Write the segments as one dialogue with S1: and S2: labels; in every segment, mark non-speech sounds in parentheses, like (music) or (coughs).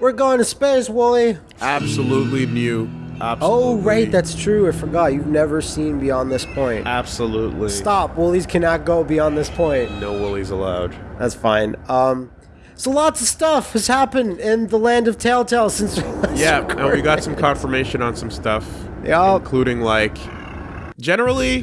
S1: We're going to space, Wooly.
S2: Absolutely new.
S1: Oh,
S2: Absolutely.
S1: right, that's true. I forgot. You've never seen beyond this point.
S2: Absolutely.
S1: Stop. Woolies cannot go beyond this point.
S2: No woolies allowed.
S1: That's fine. Um, so lots of stuff has happened in the land of Telltale since. (laughs)
S2: Yeah, (laughs) and we got some confirmation on some stuff.
S1: Yeah.
S2: Including like generally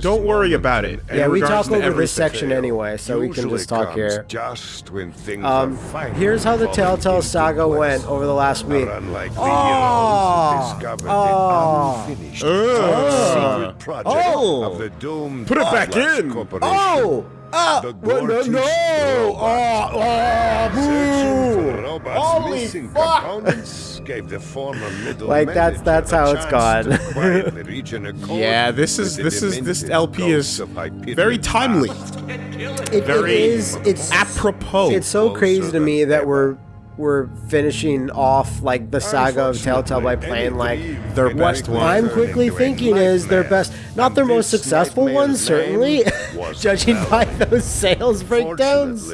S2: don't worry about it.
S1: Yeah, we
S2: regards
S1: talk over this
S2: everything.
S1: section anyway, so we can just talk here.
S3: Just when things
S1: Um,
S3: are
S1: here's how the Telltale saga
S3: place.
S1: went over the last week.
S3: Our unlikely
S1: Oh,
S3: heroes discovered
S1: oh,
S3: the unfinished
S2: Uh,
S3: secret project
S1: Oh.
S3: of the doomed
S2: Put it back in.
S1: Oh! Ah!
S3: The
S1: well, no, no!
S3: robot.
S1: Oh, oh, boo! Holy fuck!
S3: gave the former (laughs) middle
S1: Like, that's- that's how it's
S3: chance
S1: gone.
S3: to quietly (laughs) reach an accord
S2: Yeah, this is this is this LP is
S3: ghosts of Hyperion
S2: very timely.
S3: past.
S1: It, it
S2: Very
S1: is. It's
S2: apropos.
S1: It's so crazy to me that we're we're finishing off like the saga of Telltale by playing like
S2: Their best one.
S1: I'm quickly thinking is their best, not their most successful ones, certainly, (laughs) judging by those sales breakdowns.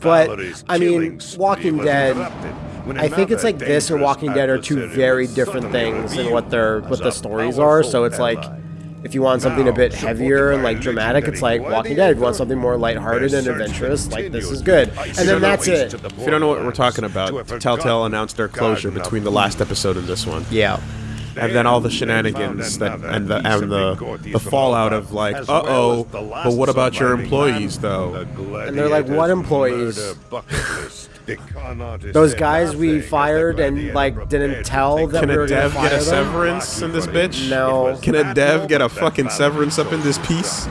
S1: But I mean, Walking Dead. I think it's like this or Walking Dead are two very different things in what their what the stories are. So it's like, if you want something a bit heavier and like dramatic, it's like Walking Dead. If you want something more lighthearted and adventurous, like this is good. And then that's it.
S2: If you don't know what we're talking about, Telltale announced their closure between the last episode and this one.
S1: Yeah.
S2: And then all the shenanigans that and the and the the fallout of like, uh oh, but what about your employees though?
S1: And they're like, "What employees?" (laughs) Those guys we fired and like didn't tell that
S2: Can
S1: we
S2: a
S1: were gonna
S2: dev get a
S1: them?
S2: severance in this bitch?
S1: No.
S2: Can a dev get a fucking severance up in this piece?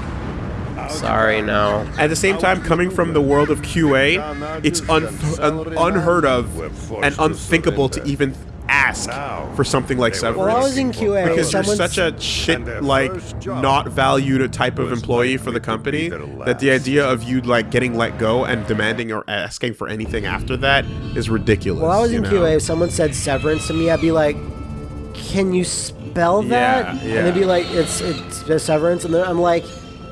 S1: Sorry, no.
S2: At the same time, coming from the world of QA, it's un- un- unheard of and unthinkable to even ask for something like severance.
S1: Well, I was in QA.
S2: because you're such a shit like not valued type of employee for the company that the idea of you like getting let go and demanding or asking for anything after that is ridiculous.
S1: Well, I was in
S2: know?
S1: QA. If someone said severance to me, I'd be like, "Can you spell that?"
S2: Yeah,
S1: And they'd be like, "It's it's a severance," and then I'm like,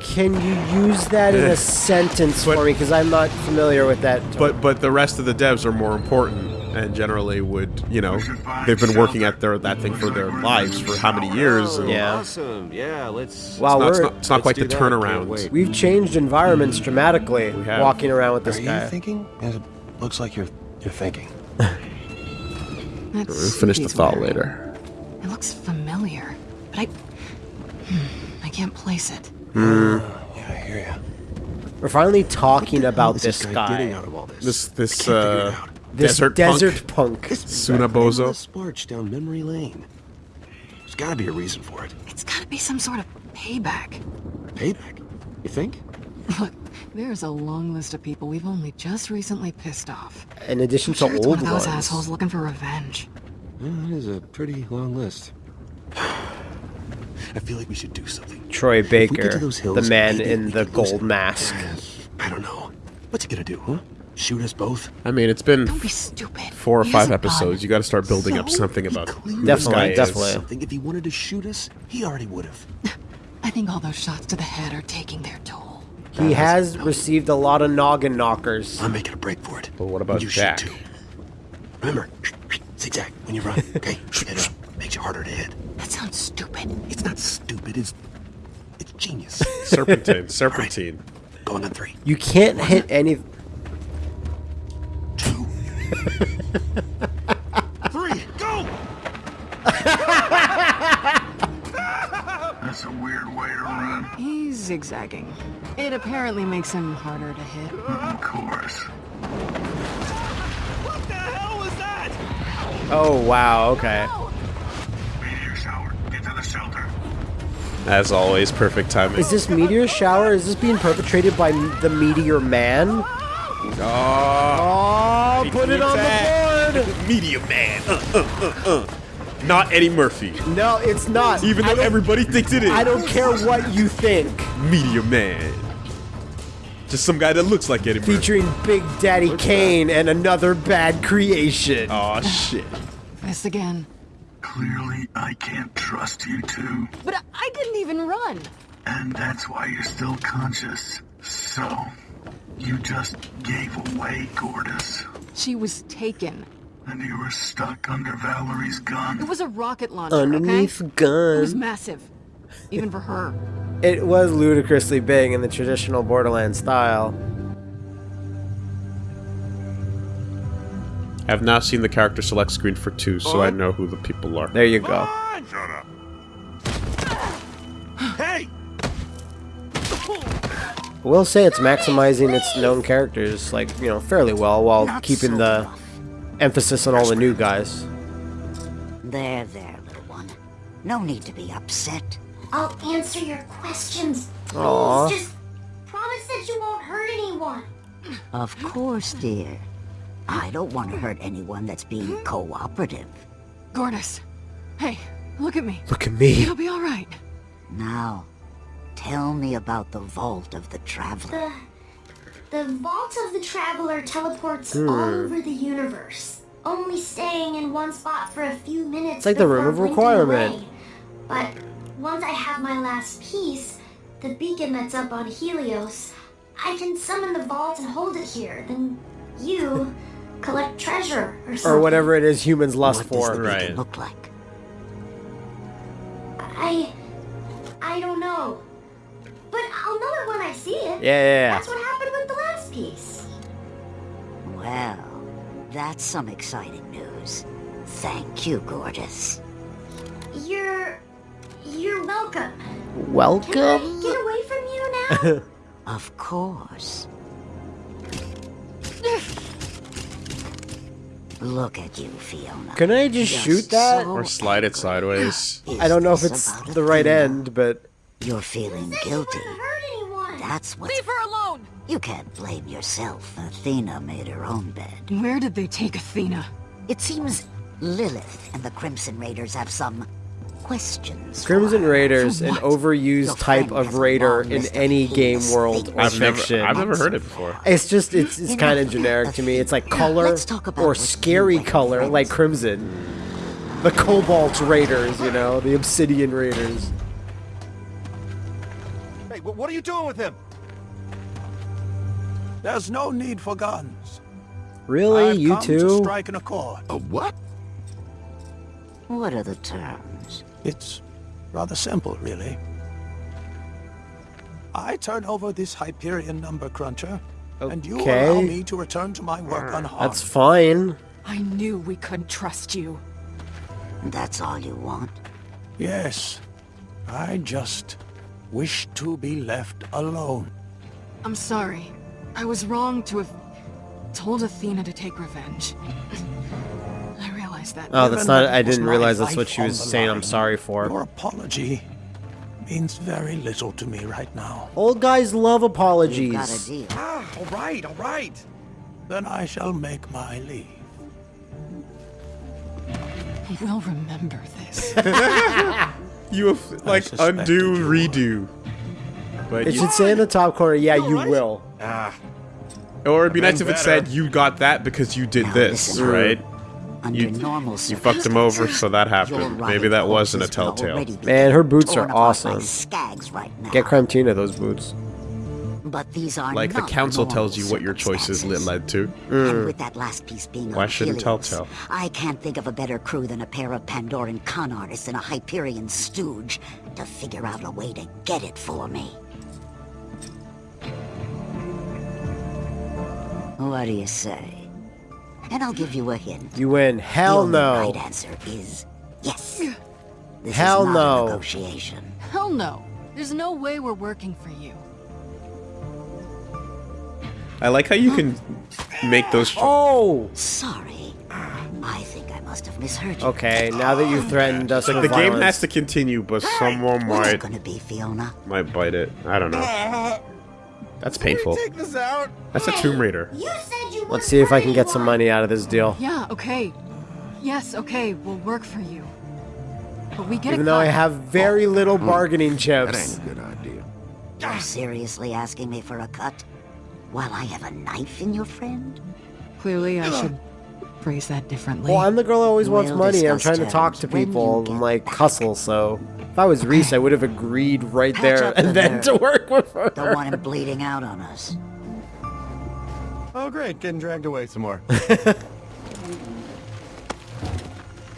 S1: "Can you use that in a (laughs) sentence
S2: But-
S1: for me?" Because I'm not familiar with that.
S2: But but the rest of the devs are more important and generally would you know they've been working at their that thing for their lives for how many years? And
S1: Yeah.
S4: Awesome. Yeah, let's.
S1: wow,
S2: It's not, it's not, it's not quite the
S4: do that. Can't
S2: turnaround.
S1: we've changed environments dramatically
S2: have.
S1: walking around with this
S5: Are
S1: guy.
S5: you thinking? It looks like you're you're thinking. (laughs)
S6: That
S2: We'll finish the thought
S6: wearing.
S2: later.
S6: It looks familiar, but I. Hmm, I can't place it.
S5: Yeah, I hear you.
S1: We're finally talking about this
S5: getting
S1: guy,
S5: out of all this?
S2: This this
S5: Can't figure it
S2: uh
S5: out.
S1: This
S2: desert,
S1: desert
S2: punk.
S1: punk.
S2: Sunabozu.
S5: This march down memory lane. There's got to be a reason for it.
S6: It's gotta be some sort of payback.
S5: Payback. You think?
S6: Look, there's a long list of people we've only just recently pissed off.
S1: In addition to
S6: Sure, it's
S1: old
S6: one of those
S1: ones.
S6: assholes looking for revenge.
S5: Yeah, that is a pretty long list. (sighs) I feel like we should do something.
S1: Troy
S5: If we get
S1: Baker,
S5: to those
S1: the man in the gold mask.
S5: I don't know. What's he gonna do, huh? Shoot us both?
S2: I mean, it's been
S6: Don't be stupid.
S2: four or
S6: He
S2: five episodes.
S6: gun.
S2: You got to start building up something about
S5: clearly
S2: who this
S1: Definitely,
S2: is.
S1: definitely.
S5: Something. If he wanted to shoot us, he already would have. (laughs)
S6: I think all those shots to the head are taking their toll.
S1: He has received a lot of noggin knockers.
S5: I'm making a break for it.
S2: But what about
S5: you
S2: Jack?
S5: shoot too. Remember, (sniffs) zigzag when you run. (laughs) Okay, hit up. Makes you harder to hit.
S6: That sounds stupid.
S5: It's not stupid. It's it's genius.
S2: Serpentine, (laughs) serpentine.
S5: Going on three,
S1: You can't hit any.
S5: Two, three. Go. (laughs)
S3: That's a weird way to run.
S6: He's zigzagging. It apparently makes him harder to hit.
S3: Of course. What the hell was that?
S1: Oh wow. Okay.
S3: Meteor shower. Get to the shelter.
S2: As always, perfect timing.
S1: Is this meteor shower? Is this being perpetrated by the Meteor Man?
S2: Oh,
S1: Oh, put it on the board. (laughs)
S2: Meteor Man. Uh, uh, uh, uh. Not Eddie Murphy.
S1: No, it's not.
S2: Even though everybody thinks it is.
S1: I don't care what you think.
S2: Meteor Man. Just some guy that looks like Eddie Murphy.
S1: Featuring Big Daddy Kane and another bad creation.
S2: Oh shit.
S6: This again.
S3: Clearly, I can't trust you two.
S6: But I- I didn't even run.
S3: And that's why you're still conscious. So, you just gave away Gortys.
S6: She was taken.
S3: And you were stuck under
S6: Vallory's
S3: gun.
S6: It was a rocket launcher,
S1: Underneath
S6: okay?
S1: gun.
S6: It was massive. Even for her.
S1: It was ludicrously big in the traditional Borderlands style.
S2: I've now seen the character select screen for two, so I know who the people are.
S1: There you go.
S3: Shut up.
S1: I will say it's maximizing its known characters, like, you know, fairly well, while
S4: Not
S1: keeping
S4: so
S1: the
S4: rough.
S1: emphasis on all the new guys.
S4: There, there, little one. No need to be upset.
S7: I'll answer your questions. Please,
S1: Aw.
S7: just promise that you won't hurt anyone.
S4: Of course, dear. I don't want to hurt anyone that's being hmm? cooperative.
S6: Gortys. Hey, look at me.
S1: Look at me.
S6: It'll be alright.
S4: Now, tell me about the Vault of the Traveler.
S7: The the vault of the traveler teleports
S1: Hmm.
S7: all over the universe, only staying in one spot for a few minutes.
S1: It's like the room of requirement.
S7: away. But once I have my last piece, the beacon that's up on Helios, I can summon the vault and hold it here. Then you (laughs) collect treasure or something.
S1: Or whatever it is humans lust
S4: what does
S1: for.
S4: the
S2: Right.
S4: look like?
S7: I I don't know. But I'll know it when I see it.
S1: Yeah, yeah, yeah.
S7: That's what happened with the last piece.
S4: Well, that's some exciting news. Thank you, Gorgeous.
S7: You're you're welcome. Welcome? Can I
S1: Welcome?
S7: get away from you now? (laughs)
S4: Of course. Look at you, Fiona.
S1: Can I just
S4: You're
S1: shoot that?
S4: so
S2: Or slide it sideways.
S4: Is
S1: I don't know if it's the right end, but
S4: You're feeling guilty.
S7: wouldn't hurt anyone.
S4: That's what
S6: Leave her alone!
S4: you can't blame yourself. Athena made her own bed.
S6: Where did they take Athena?
S4: It seems Lilith and the Crimson Raiders have some questions.
S1: Crimson. Raiders, an overused
S4: Your
S1: type of raider in any game world or
S2: I've never,
S1: fiction.
S2: I've never heard it before.
S1: It's just it's it's kind of generic to me. It's like color
S4: talk about
S1: or scary color,
S4: friends-
S1: like Crimson. The Cobalt Raiders, you know, the Obsidian Raiders.
S5: Hey, what are you doing with him?
S8: There's no need for guns.
S1: Really,
S8: I've
S1: you
S8: come to
S1: too?
S8: strike an accord.
S5: A what?
S4: What are the terms?
S8: It's rather simple, really. I turn over this Hyperion number cruncher, and you allow me to return to my work unharmed.
S1: That's fine.
S6: I knew we couldn't trust you.
S4: That's all you want?
S8: Yes, I just wish to be left alone.
S6: I'm sorry. I was wrong to have told Athena to take revenge. (laughs) I realize that.
S1: Oh, that's not. I didn't realize that's what she was
S8: the
S1: saying. I'm sorry for.
S8: Your apology means very little to me right now.
S1: Old guys love
S4: You've got a
S1: apologies.
S4: deal.
S5: Ah, all right, all right.
S8: Then I shall make my leave.
S6: We'll remember this. (laughs)
S2: You have, like, undo, redo. But
S1: It should say in the top corner, yeah, you will.
S5: Ah,
S2: or it'd be nice if it
S5: better.
S2: said, you got that because you did
S4: Now
S2: this,
S4: listen.
S2: right?
S4: Under
S2: You,
S4: normal
S2: you fucked him over, so that happened.
S4: right
S2: Maybe that wasn't a telltale.
S1: Man, her boots are awesome.
S4: Skags right now.
S1: Get Crimtina those boots.
S4: But these are
S2: Like, the council tells you what your choices led to.
S1: Mm.
S4: And with that last piece being
S2: Why
S4: on
S2: shouldn't Telltale?
S4: I can't think of a better crew than a pair of Pandoran con artists and a Hyperion stooge to figure out a way to get it for me. What do you say? And I'll give you a hint.
S1: You win. Hell
S4: the only
S1: no.
S4: right answer is yes. This
S1: Hell
S4: is not
S1: no.
S4: a negotiation.
S6: Hell no. There's no way we're working for you.
S2: I like how you can make those. (gasps)
S1: Oh!
S4: Sorry. I think I must have misheard you.
S1: Okay, now that you've threatened us
S2: Like
S1: with
S2: the game has to continue, but someone
S4: What's it
S2: might
S4: gonna be, Fiona?
S2: might bite it. I don't know. That's painful.
S5: take this out.
S2: That's a Tomb Raider.
S7: You said you
S1: Let's see if I can get some money out of this deal.
S6: Yeah, okay. Yes, okay, we'll work for you. But we get
S1: Even
S6: a
S1: though I have very little oh, bargaining chips.
S5: That
S1: chips.
S5: ain't a good idea.
S4: You're seriously asking me for a cut? While I have a knife in your friend?
S6: Clearly, I should phrase that differently.
S1: Well, I'm the girl who always wants
S4: We'll
S1: money. I'm trying to talk to people and like
S4: back.
S1: hustle. So if I was Rhys, I would have agreed right
S4: Patch
S1: there
S4: up the
S1: and then
S4: nerve.
S1: to work with her.
S4: Don't want him bleeding out on us.
S5: Oh, great, getting dragged away some more. (laughs)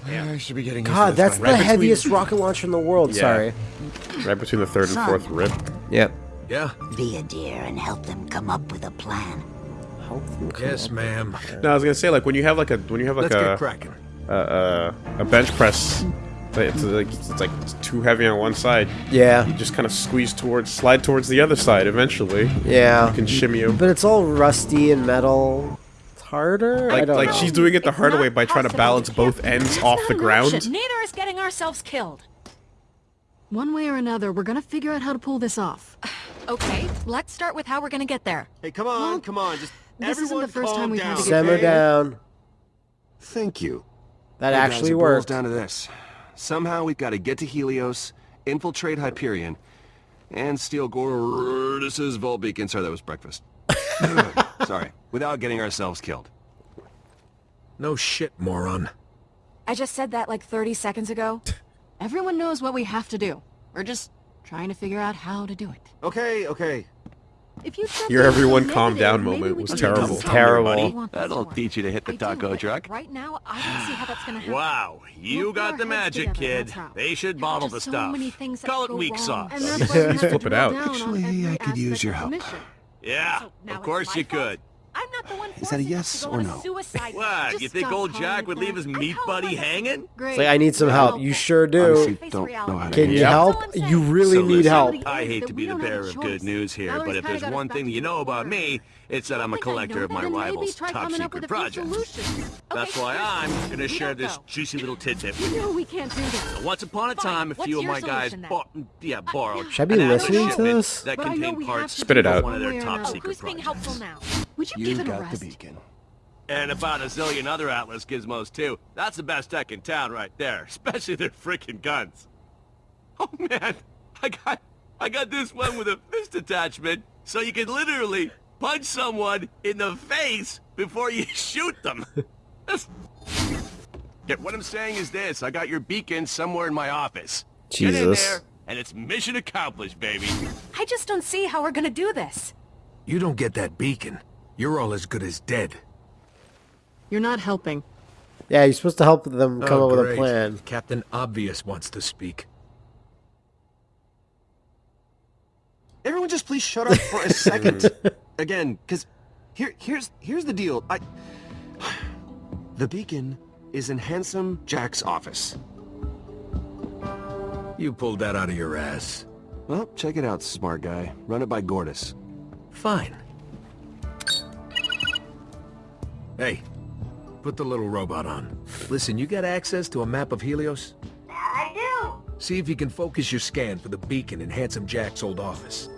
S5: yeah, I should be getting
S1: God, that's the heaviest rocket launcher in the world.
S2: Yeah.
S1: Sorry.
S2: Right between the third and fourth rib.
S1: Yep.
S8: Yeah?
S4: Be a dear and help them come up with a plan.
S8: Yes, ma'am.
S2: No, I was gonna say like when you have like a when you have like
S8: Let's
S2: a
S8: get cracking.
S2: a, a a bench press, but it's like it's like too heavy on one side.
S1: Yeah.
S2: You just kind of squeeze towards, slide towards the other side. Eventually,
S1: Yeah.
S2: you can shimmy 'em.
S1: But it's all rusty and metal. It's harder. I
S2: Like
S1: don't
S2: like
S1: know.
S2: she's doing it the
S9: It's
S2: harder way by trying to balance
S9: to
S2: both ends off
S9: not
S2: the ground.
S9: option. Neither is getting ourselves killed.
S6: One way or another, we're gonna figure out how to pull this off.
S9: Okay, let's start with how we're gonna get there.
S5: Hey, come on,
S6: Well,
S5: come on. Just
S6: this isn't
S5: everyone
S6: the first time we've had
S5: down,
S6: to get
S1: Simmer
S5: okay?
S1: down.
S5: Thank you.
S1: That
S5: Hey, guys,
S1: actually
S5: it boils
S1: worked.
S5: down to this. Somehow we've got to get to Helios, infiltrate Hyperion, and steal Gortys's Vault Beacon. Sorry, that was breakfast. (laughs) Sorry. Without getting ourselves killed.
S8: No shit, moron.
S9: I just said that like 30 seconds ago. (laughs)
S6: Everyone knows what we have to do. We're just trying to figure out how to do it.
S5: Okay, okay.
S6: If you said
S2: Your everyone calm down moment was terrible.
S1: Terrible.
S6: I want this
S5: That'll teach you to hit the taco truck.
S9: Right now, I don't see how that's gonna happen.
S10: Wow, you
S6: We'll
S10: got the magic,
S6: together,
S10: kid. They should bottle the
S6: so
S10: stuff.
S6: many things that
S10: Call (laughs) it
S6: go
S10: weak sauce.
S6: And that's why we have to
S2: Flip it out.
S5: Actually, I could use your help.
S10: Yeah, of course you could.
S9: I'm not the one
S5: Is that a yes or no?
S9: Suicide
S10: What, you think old Jack would leave his meat buddy hanging?
S6: Great.
S1: It's like, I need some help. You sure do.
S5: Honestly, don't know how to
S1: Can you help?
S9: That's all I'm
S1: You really
S10: So
S1: need
S10: listen,
S1: help.
S10: I hate to be the
S6: don't have a
S10: bearer of good news here,
S6: Mallory's
S10: but if
S6: kinda
S10: there's
S6: got us
S10: one thing you know about me, it's that I'm a
S6: Think I know
S10: collector of my rival's top secret
S6: with a few
S10: projects. That's
S6: Okay,
S10: why I'm gonna share this
S6: know.
S10: juicy little tidbit
S6: You
S10: with you.
S6: know we can't do this.
S10: Once upon a
S9: Fine.
S10: time, a few of my guys bought, mm, yeah, uh, borrowed.
S1: Should I be listening to this?
S10: That
S6: But
S10: contained parts
S2: Spit it out.
S10: of one of their top
S6: another.
S10: secret
S9: Who's being
S10: projects.
S9: helpful now?
S6: Would you,
S5: You
S6: give it a
S5: got the
S6: rest?
S5: beacon.
S10: And about a zillion other Atlas gizmos too. That's the best tech in town right there, (laughs) especially their freaking guns. Oh man, I got I got this one with a fist attachment, so you can literally punch someone in the face before you (laughs) shoot them. (laughs) Yeah, what I'm saying is this, I got your beacon somewhere in my office. Get in there, and it's mission accomplished, baby.
S9: I just don't see how we're gonna do this.
S8: You don't get that beacon. You're all as good as dead.
S6: You're not helping.
S1: Yeah, you're supposed to help them come
S8: Oh,
S1: up with a plan.
S8: Captain Obvious wants to speak.
S5: Everyone just please shut up for a second. (laughs) Again, because here, here's, here's the deal. I... The beacon is in Handsome Jack's office.
S8: You pulled that out of your ass.
S5: Well, check it out, smart guy. Run it by Gortys.
S8: Fine. Hey, put the little robot on. Listen, you got access to a map of Helios?
S7: I do.
S8: See if you can focus your scan for the beacon in Handsome Jack's old office.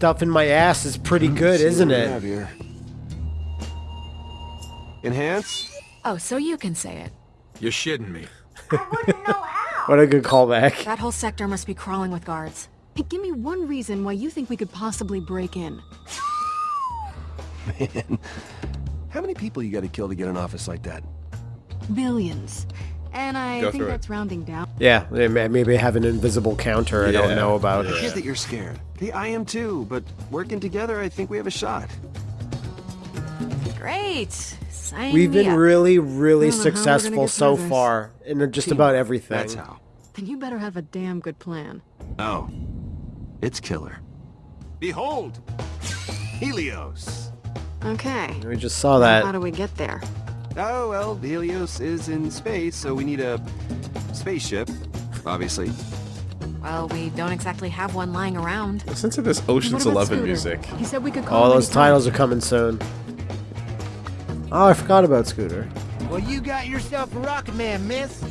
S1: Stuff in my ass is pretty mm-hmm. good,
S5: See what
S1: isn't it?
S5: here. Enhance?
S9: Oh, so you can say it.
S8: You're shitting me.
S7: I wouldn't know how. (laughs)
S1: What a good callback.
S9: That whole sector must be crawling with guards.
S6: Hey, give me one reason why you think we could possibly break in. (laughs)
S5: Man, how many people you gotta kill to get an office like that?
S6: Billions. And I
S2: Go
S6: think
S2: through it.
S6: that's rounding down.
S1: Yeah, they may- maybe have an invisible counter I don't know about.
S5: It is that you're scared. Okay, I am too, but working together, I think we have a shot.
S9: Great. Sign
S1: We've been
S9: up.
S1: really, really
S6: I don't know how we're gonna
S1: successful so
S6: this.
S1: far in just
S5: Team,
S1: about everything.
S5: That's how.
S6: Then you better have a damn good plan.
S5: Oh, it's killer. Behold, Helios.
S6: Okay.
S1: We just saw that.
S6: How do we get there?
S5: Oh, well, Helios is in space, so we need a spaceship, obviously.
S9: Well, we don't exactly have one lying around.
S2: Listen to this Ocean's
S6: about
S2: Eleven
S6: Scooter?
S2: music.
S6: He said we could call
S1: All those
S6: anytime.
S1: titles are coming soon. Oh, I forgot about Scooter.
S11: Well, you got yourself a rocket man, miss.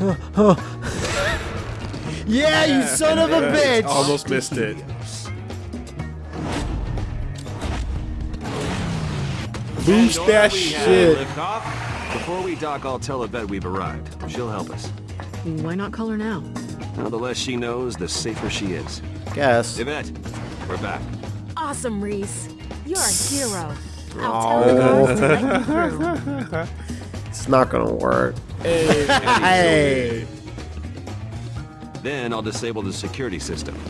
S11: (laughs)
S1: Yeah, you son of a bitch!
S2: Almost missed it.
S1: Boost that
S5: order we have
S1: shit.
S5: Before we dock, I'll tell Yvette we've arrived. She'll help us.
S6: Why not call her now?
S5: Now, the less she knows, the safer she is.
S1: Guess.
S5: Yvette, we're back.
S9: Awesome, Rhys. You're a hero. I'll tell the guards to let you through. (laughs)
S1: It's not gonna work. Hey.
S5: Then I'll disable the security system. (laughs)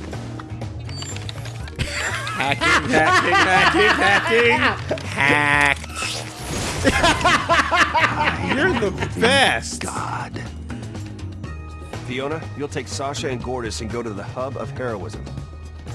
S2: hacking, hacking, hacking, hacked. (laughs) (laughs) You're the best.
S5: God. Fiona, you'll take Sasha and Gortys and go to the hub of heroism.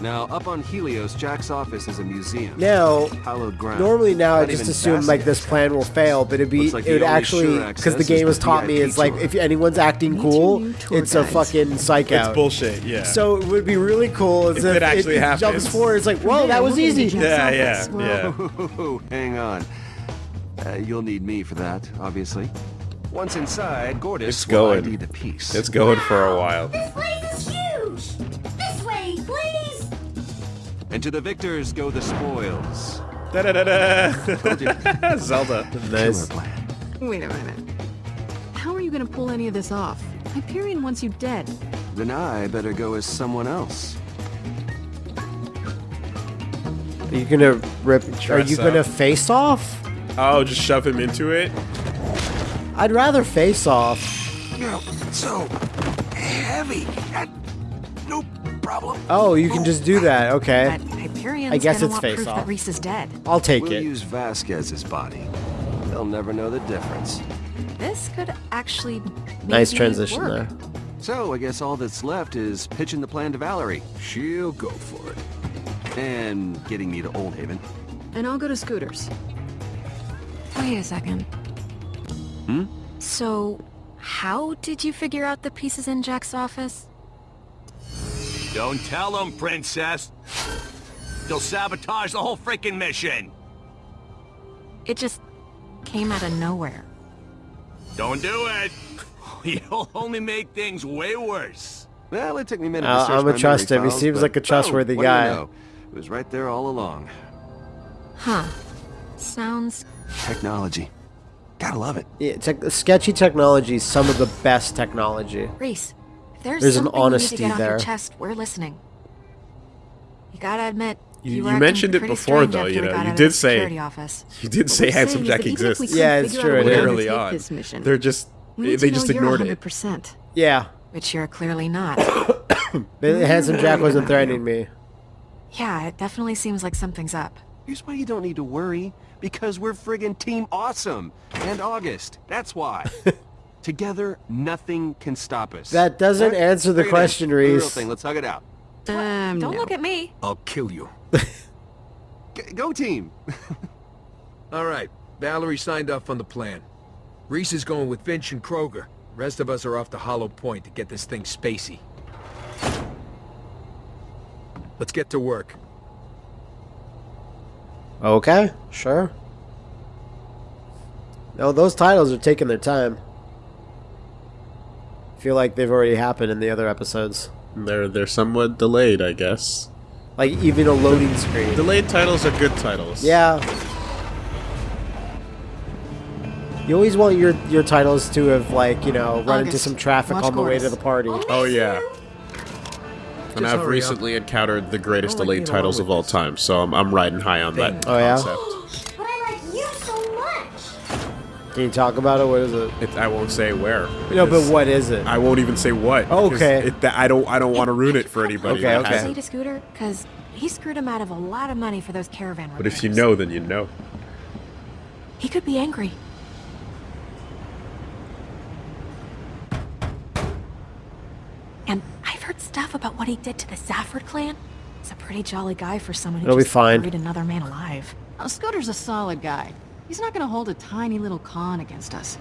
S5: Now, up on Helios, Jack's office is a museum.
S1: Now,
S5: Hallowed ground.
S1: normally now I
S5: Not
S1: just assume like this plan will fail, but it'd be
S5: like
S1: it would
S5: the only
S1: actually
S5: sure
S1: because the game has
S5: the
S1: taught me
S5: VIP
S1: it's like if anyone's acting cool, it's a fucking psych out.
S2: It's bullshit. Yeah.
S1: So it would be really cool
S2: If
S1: if,
S2: it actually (laughs)
S1: jumps
S2: happens.
S1: forward. It's like, whoa, that was easy.
S2: yeah, yeah, yeah.
S5: Whoa, (laughs) hang on. Uh, you'll need me for that, obviously. Once inside, Gortys
S2: It's
S5: will
S2: going.
S5: ID the piece.
S2: It's going for a while.
S7: This place is huge! This way, please!
S5: And to the victors go the spoils.
S2: Da da da da. Zelda.
S1: Nice.
S5: Killer plan.
S6: Wait a minute. How are you gonna pull any of this off? Hyperion wants you dead.
S5: Then I better go as someone else.
S1: Are you gonna rip? Are
S2: Dress
S1: you gonna face off?
S2: Oh, just shove him into it.
S1: I'd rather face off.
S8: You're so heavy. I, no problem.
S1: Oh, you can just do that. Okay,
S9: But
S1: I guess it's
S9: want
S1: face
S9: proof
S1: off.
S9: that Rhys is dead.
S1: I'll take
S5: we'll
S1: it.
S5: use Vasquez's body. They'll never know the difference.
S9: This could actually
S1: Nice transition
S9: work.
S1: there.
S5: So I guess all that's left is pitching the plan to Vallory.
S8: She'll go for it.
S5: And getting me to Old Haven.
S6: And I'll go to Scooters.
S9: Wait a second.
S5: Hmm?
S9: So, how did you figure out the pieces in Jack's office?
S10: Don't tell him, princess. You'll sabotage the whole freaking mission.
S9: It just came out of nowhere.
S10: Don't do it. (laughs) You'll only make things way worse.
S5: Well, it took me a minute
S1: Uh,
S5: to search
S1: I'ma
S5: my
S1: trust him. He seems like a trustworthy
S5: boom, what do you
S1: guy.
S5: know? It was right there all along.
S9: Huh. Sounds
S5: Technology. Gotta love it.
S1: Yeah, tech sketchy technology is some of the best technology.
S9: Rhys. If there's,
S1: There's an honesty
S9: you need to get
S1: there.
S9: off your chest, we're listening. You gotta admit,
S2: You-
S9: you,
S2: you mentioned it before, though, you know, (laughs) you did say-
S9: office.
S2: You did say Handsome
S6: saying is
S2: Jack
S6: that even if we
S2: exists.
S1: Yeah, it's true, it
S6: way
S1: is.
S6: to
S2: Early on.
S6: this mission,
S2: They're just they, they just
S6: know you're
S2: ignored it.
S6: 100%.
S1: Yeah,
S9: Which you're clearly not. (coughs)
S1: Handsome Jack wasn't threatening me.
S9: yeah, it definitely seems like something's up.
S5: Here's why you don't need to worry. Because we're friggin' Team Awesome. And August. That's why. (laughs) Together, nothing can stop us.
S1: That doesn't
S5: Right?
S1: answer the
S5: Bring it in.
S1: question,
S5: The real
S1: Rhys.
S5: thing. Let's hug it out.
S6: Um,
S9: Don't
S6: no.
S9: look at me.
S8: I'll kill you. (laughs)
S5: G- go team. (laughs)
S12: All right, Vallory signed off on the plan. Rhys is going with Finch and Kroger. Rest of us are off to Hollow Point to get this thing spacey. Let's get to work.
S1: Okay, sure. No, those titles are taking their time. feel like they've already happened in the other episodes.
S2: They're they're somewhat delayed, I guess.
S1: Like even a loading screen.
S2: Delayed titles are good titles.
S1: Yeah. You always want your your titles to have like you know run into some traffic
S6: watch
S1: on the way to the party.
S2: Oh yeah. And
S12: Just
S2: I've
S12: hurry up.
S2: recently encountered the greatest
S12: Don't let me
S2: delayed
S12: along
S2: titles of all
S12: this.
S2: time, so I'm, I'm riding high on that
S1: Oh, yeah?
S7: But I like you so much!
S1: Can you talk about it? What is it?
S2: It, I won't say where.
S1: No, but what is it?
S2: I won't even say what.
S1: Oh,
S2: 'cause
S1: okay.
S2: It, that- I don't. I don't want to ruin it for anybody.
S1: Okay, okay.
S9: Say
S2: hasn't.
S9: to Scooter, because he screwed him out of a lot of money for those caravan
S2: But if you know, then you know.
S9: He could be angry. And I've heard stuff about what he did to the Safford clan. He's a pretty jolly guy for someone who
S1: It'll be
S9: just
S1: fine.
S9: buried another man alive.
S6: Oh, Scooter's a solid guy. He's not gonna hold a tiny little con against us.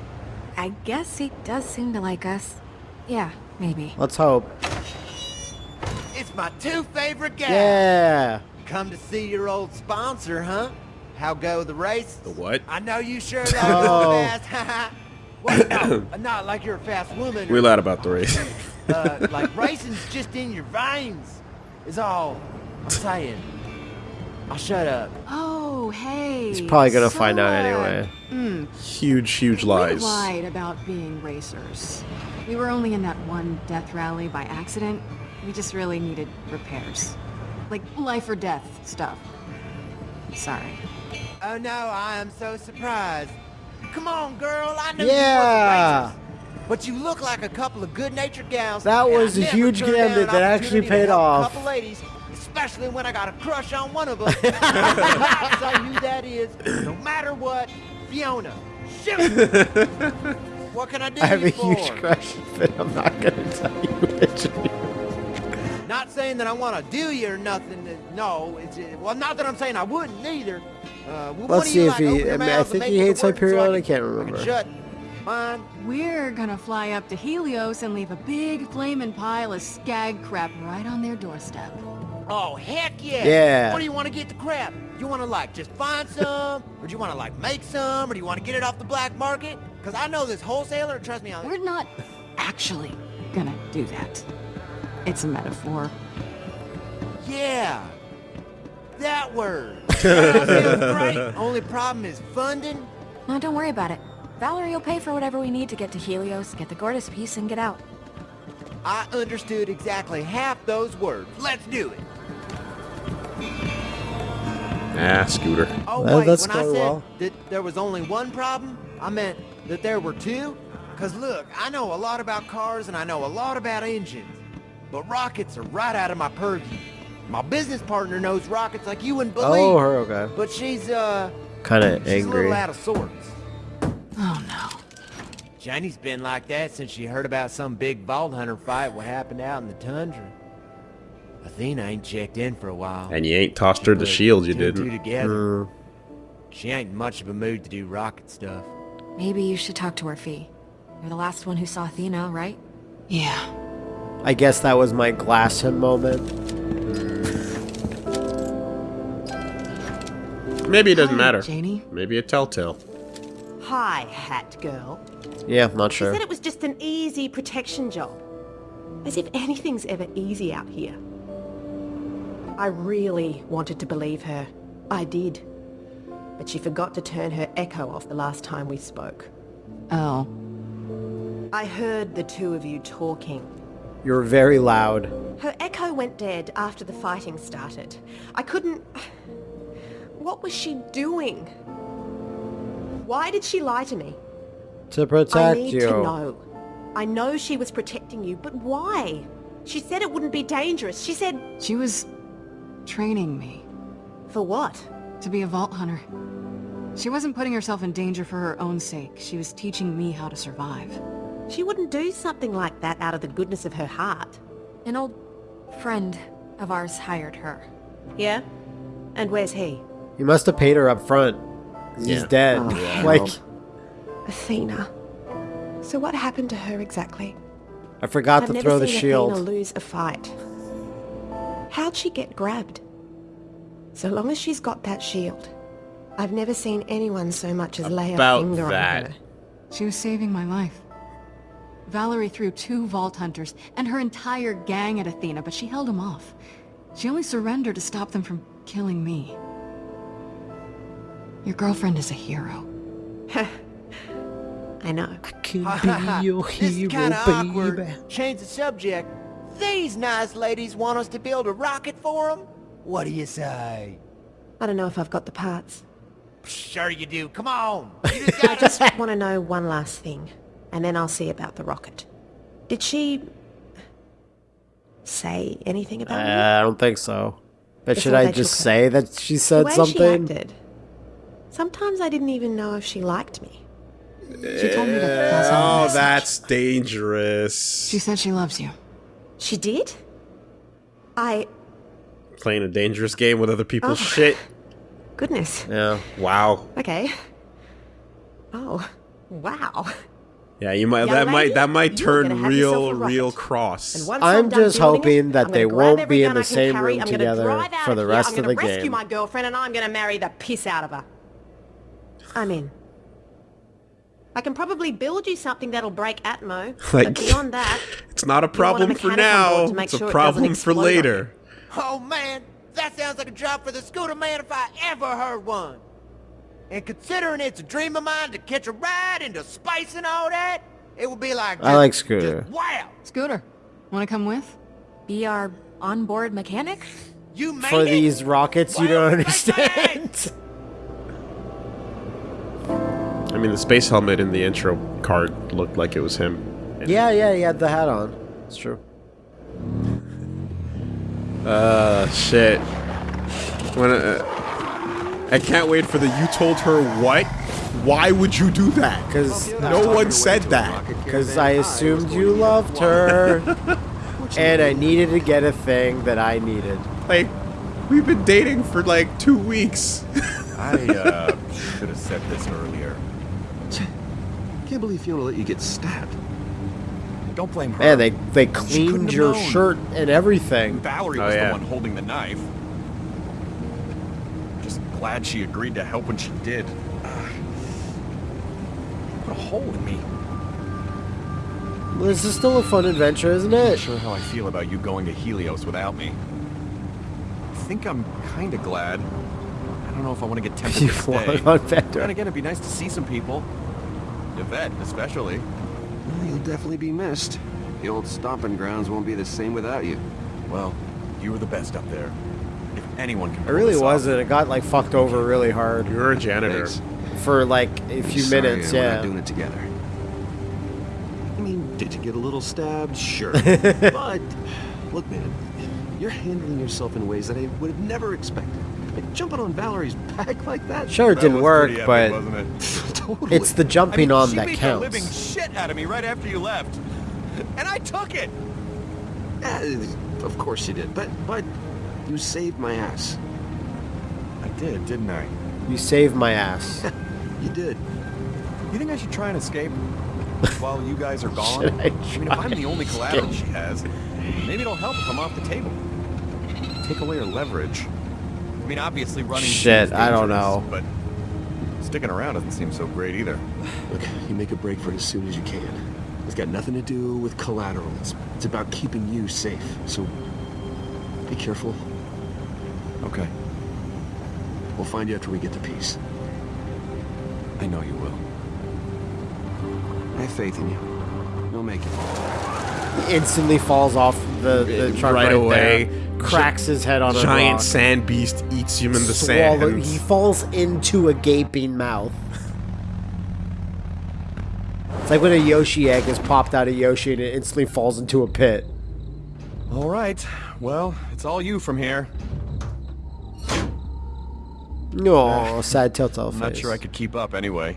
S9: I guess he does seem to like us. Yeah, maybe.
S1: Let's hope.
S11: It's my two favorite guys.
S1: Yeah.
S11: Come to see your old sponsor, huh? How go the race?
S2: The what?
S11: I know you sure (laughs) love
S1: Oh.
S11: going fast. (laughs) Wait, no, (coughs) not like you're a fast woman.
S2: We
S11: or,
S2: lied about the race. (laughs)
S11: uh, like racing's just in your veins. Is all I'm saying. I'll shut up.
S6: Oh, hey.
S1: He's probably gonna
S6: so,
S1: find out
S6: uh,
S1: anyway.
S6: Hmm.
S2: huge, huge
S6: We lied about being racers. We were only in that one death rally by accident. We just really needed repairs. Like life or death stuff. Sorry.
S11: Oh no, I am so surprised. Come on, girl. I know
S1: Yeah.
S11: you were racers. But you look like a couple of good-natured gals.
S1: That was a huge gambit that actually paid off.
S11: A couple ladies, Especially when I got a crush on one of them. (laughs) (laughs) I'll say that is, no matter what. Fiona. Shoot! (laughs) what can I do
S1: I have a huge
S11: for?
S1: crush, but I'm not gonna tell you which.
S11: Not saying that I want to do you or nothing. uh, No, it's uh, well, not that I'm saying I wouldn't either. Uh, well,
S1: Let's see
S11: you
S1: if
S11: like,
S1: he. I, mean, I think he hates
S11: work so
S1: Hyperion.
S11: I
S1: I
S11: can-
S1: can't
S11: I can
S1: remember.
S11: shut mine.
S6: We're gonna fly up to Helios and leave a big flaming pile of skag crap right on their doorstep.
S11: Oh heck yeah!
S1: Yeah.
S11: What do you want to get the crap? You want to like just find some, or do you want to like make some, or do you want to get it off the black market? Cause I know this wholesaler. Trust me, on
S6: We're not actually gonna do that. It's a metaphor.
S11: Yeah, that word. (laughs) That great. Only problem is funding.
S9: No, don't worry about it. Vallory will pay for whatever we need to get to Helios, get the Gortys piece, and get out.
S11: I understood exactly half those words. Let's do it.
S2: Ah, Scooter.
S11: Oh
S1: Well,
S11: wait,
S1: that's
S11: when I said
S1: well.
S11: that there was only one problem, I meant that there were two. Cause look, I know a lot about cars and I know a lot about engines, but rockets are right out of my purview. My business partner knows rockets like you wouldn't believe.
S1: Oh, her okay.
S11: But she's uh,
S1: Kind of angry.
S11: she's a
S1: angry.
S11: little out of sorts.
S6: Oh no.
S11: Janey's been like that since she heard about some big vault hunter fight what happened out in the tundra. Athena ain't checked in for a while.
S2: And you ain't tossed her the shield, you
S11: two and two
S2: didn't.
S11: together.
S1: Mm.
S11: She ain't much of a mood to do rocket stuff.
S9: Maybe you should talk to her, Fee. You're the last one who saw Athena, right?
S6: Yeah.
S1: I guess that was my glass him moment.
S2: Maybe it doesn't
S6: Hi,
S2: matter.
S6: Janie.
S2: Maybe a telltale.
S13: Hi, Hat Girl.
S1: Yeah, not sure.
S13: She said it was just an easy protection job. As if anything's ever easy out here. I really wanted to believe her. I did. But she forgot to turn her echo off the last time we spoke.
S6: Oh.
S13: I heard the two of you talking.
S1: You're very loud.
S13: Her echo went dead after the fighting started. I couldn't... (sighs) What was she doing? Why did she lie to me?
S1: To protect you.
S13: I need
S1: you.
S13: to know. I know she was protecting you, but why? She said it wouldn't be dangerous. She said...
S6: She was training me
S13: For what?
S6: to be a vault hunter. She wasn't putting herself in danger for her own sake. She was teaching me how to survive.
S13: She wouldn't do something like that out of the goodness of her heart.
S9: An old friend of ours hired her.
S13: Yeah? And where's he?
S1: You must have paid her up front. He's
S2: Yeah.
S1: dead.
S13: Oh, hell. (laughs)
S1: like,
S13: Athena. So what happened to her exactly?
S1: I forgot
S13: I've
S1: to throw the
S13: seen
S1: shield.
S13: Athena lose a fight. How'd she get grabbed? So long as she's got that shield, I've never seen anyone so much as lay a finger
S2: that.
S13: on her.
S6: She was saving my life. Vallory threw two Vault Hunters and her entire gang at Athena, but she held them off. She only surrendered to stop them from killing me. Your girlfriend is a hero. (laughs)
S13: I know.
S1: I can (laughs) be your
S11: this is
S1: hero,
S11: kind of awkward.
S1: baby.
S11: Change the subject. These nice ladies want us to build a rocket for them? What do you say?
S13: I don't know if I've got the parts.
S11: Sure you do. Come on. (laughs) Just
S13: I just want to know one last thing, and then I'll see about the rocket. Did she say anything
S1: Uh,
S13: about me?
S1: I don't think so. But should I just say that she
S13: the
S1: said
S13: way
S1: something?
S13: she acted. Sometimes I didn't even know if she liked me.
S6: She told me to pass on a
S2: Oh,
S6: message.
S2: that's dangerous.
S6: She said she loves you.
S13: She did? I...
S2: Playing a dangerous game with other people's
S13: Oh.
S2: shit. (laughs)
S13: Goodness.
S1: Yeah.
S2: Wow.
S13: Okay. Oh, wow.
S2: Yeah, you might
S13: Young
S2: that might
S13: lady,
S2: that might
S13: you're gonna
S2: turn
S13: have yourself
S2: real
S13: a rocket.
S2: real cross.
S13: And once
S1: I'm
S13: done
S1: just
S13: building
S1: hoping
S13: it,
S1: that
S13: I'm
S1: they
S13: gonna grab
S1: won't
S13: every
S1: be in
S13: gun
S1: the
S13: I can
S1: same
S13: carry,
S1: room
S13: I'm gonna
S1: together
S13: drive out
S1: for the
S13: here,
S1: rest
S13: I'm
S1: of the
S13: gonna rescue
S1: game.
S13: my girlfriend and I'm gonna marry the piss out of her. I'm in. I can probably build you something that'll break Atmo. (laughs)
S2: Like,
S13: but beyond that,
S2: It's not a
S13: you want a
S2: problem for
S13: mechanic on board
S2: now. It's a
S13: sure it
S2: problem
S13: doesn't
S2: for later.
S11: Oh, man. That sounds like a job for the scooter man if I ever heard one. And considering it's a dream of mine to catch a ride into space and all that, it would be like
S1: I
S11: just-
S1: like Scooter.
S11: wow.
S6: Scooter, wanna come with?
S9: Be our onboard mechanic?
S11: You made
S1: For
S11: it?
S1: these rockets you don't (laughs) understand.
S2: Mean, the space helmet in the intro card looked like it was him.
S1: yeah, yeah, he had the hat on. It's true.
S2: Uh, (laughs) shit. When, uh, I can't wait for the you told her what? Why would you do that?
S1: Because
S2: no one said that.
S1: Because I assumed you loved her, (laughs) and I needed to get a thing that I needed.
S2: Like, we've been dating for like two weeks.
S14: I uh, (laughs) should have said this earlier.
S5: Can't believe Fiona let you get stabbed.
S14: Don't blame her.
S1: Man, they they cleaned your
S14: known.
S1: shirt and everything.
S14: Vallory
S2: Oh,
S14: was
S2: yeah.
S14: the one holding the knife. Just glad she agreed to help when she did. Ah. Put a hole in me.
S1: Well, this is still a fun adventure, isn't it?
S14: Not sure how I feel about you going to Helios without me. I think I'm kind of glad. I don't know if I want (laughs) to get tempted
S1: You
S14: to
S1: want
S14: stay.
S1: on Pandora.
S14: Then again, it'd be nice to see some people. Yvette, especially.
S5: Well, you'll definitely be missed. The old stomping grounds won't be the same without you.
S14: Well, you were the best up there. If anyone can
S1: It really wasn't. It got like fucked over really hard
S2: You're a janitor.
S5: Thanks.
S1: for like a few
S5: Sorry,
S1: minutes.
S5: We're
S1: Yeah.
S5: not doing it together. I mean, did you get a little stabbed? Sure. (laughs) but, look, man, you're handling yourself in ways that I would have never expected. Like, jumping on Vallory's back like that?
S1: Sure, it
S14: That
S1: didn't work,
S14: epic,
S1: but
S14: wasn't it? (laughs)
S5: totally.
S1: it's the
S14: I
S1: jumping
S14: mean,
S1: on
S14: she
S1: that
S14: beat the living
S1: counts.
S14: shit out of me right after you left, and I took it.
S5: Yeah, of course you did. But, but, you saved my ass.
S14: I did, didn't I?
S1: You saved my ass. (laughs)
S5: You did.
S14: You think I should try and escape (laughs) while you guys are gone?
S1: Should I
S14: mean, if I'm the only collateral she has, maybe it'll help if I'm off the table. Take away her leverage. I mean, obviously running.
S1: Shit, I don't know.
S14: But sticking around doesn't seem so great either.
S5: Look, you make a break for it as soon as you can. It's got nothing to do with collateral. It's, it's about keeping you safe. So, be careful.
S14: Okay.
S5: We'll find you after we get to peace.
S14: I know you will.
S5: I have faith in you. You'll make it.
S1: He instantly falls off the, the truck
S2: Right
S1: right,
S2: away.
S1: there, cracks his head on a
S2: Giant
S1: rock,
S2: sand beast eats him in the
S1: swallow-
S2: sand.
S1: He falls into a gaping mouth. It's like when a Yoshi egg is popped out of Yoshi and it instantly falls into a pit.
S14: All right. Well, it's all you from here.
S1: No, eh, sad telltale face.
S14: I'm not sure I could keep up anyway.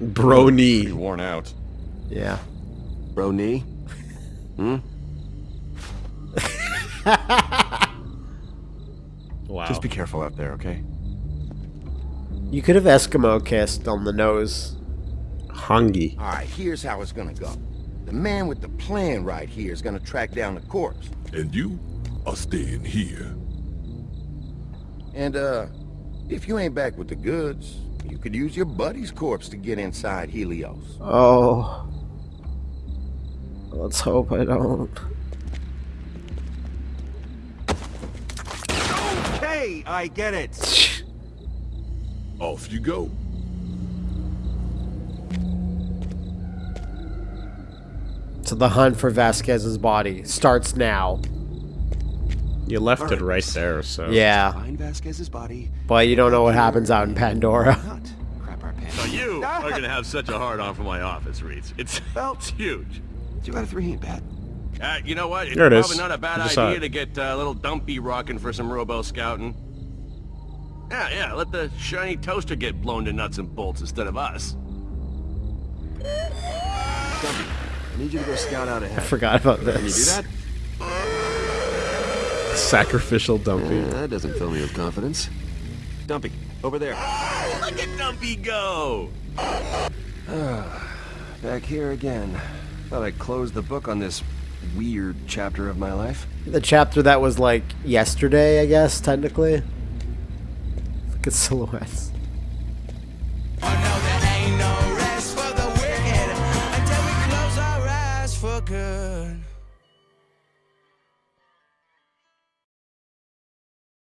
S2: Bro
S14: Pretty
S2: knee.
S14: worn out.
S1: Yeah.
S5: Bro knee? Hmm? (laughs)
S2: Wow.
S14: Just be careful out there, okay?
S1: You could have Eskimo kissed on the nose.
S2: Hungy.
S15: All right, here's how it's gonna go. The man with the plan right here is gonna track down the corpse.
S3: And you are staying here.
S15: And, uh, if you ain't back with the goods, you could use your buddy's corpse to get inside Helios.
S1: Oh. Let's hope I don't.
S5: Okay, I get it. (laughs)
S3: Off you go.
S1: So the hunt for Vasquez's body starts now.
S2: You left it right there, so.
S1: Yeah,
S5: Find Vasquez's body.
S1: but you don't know what happens out in Pandora.
S5: Not (laughs) crap our pants.
S10: So you are gonna have such a hard on for my office, Reeds. It's, it's huge.
S5: Two out of three ain't bad.
S10: Uh, you know what? It's
S2: There it is.
S10: probably not a bad idea
S2: decide.
S10: to get uh, a little Dumpy rocking for some robo scouting. Yeah, yeah, let the shiny toaster get blown to nuts and bolts instead of us.
S5: Dumpy, I need you to go scout out ahead.
S1: I forgot about
S5: Can you do that?
S2: Sacrificial dumpy.
S5: Yeah, that doesn't fill me with confidence. Dumpy, over there.
S10: Look at Dumpy go!
S5: Back here again. Thought I'd close the book on this weird chapter of my life.
S1: The chapter that was like yesterday, I guess, technically. Look at silhouettes.
S16: Ain't no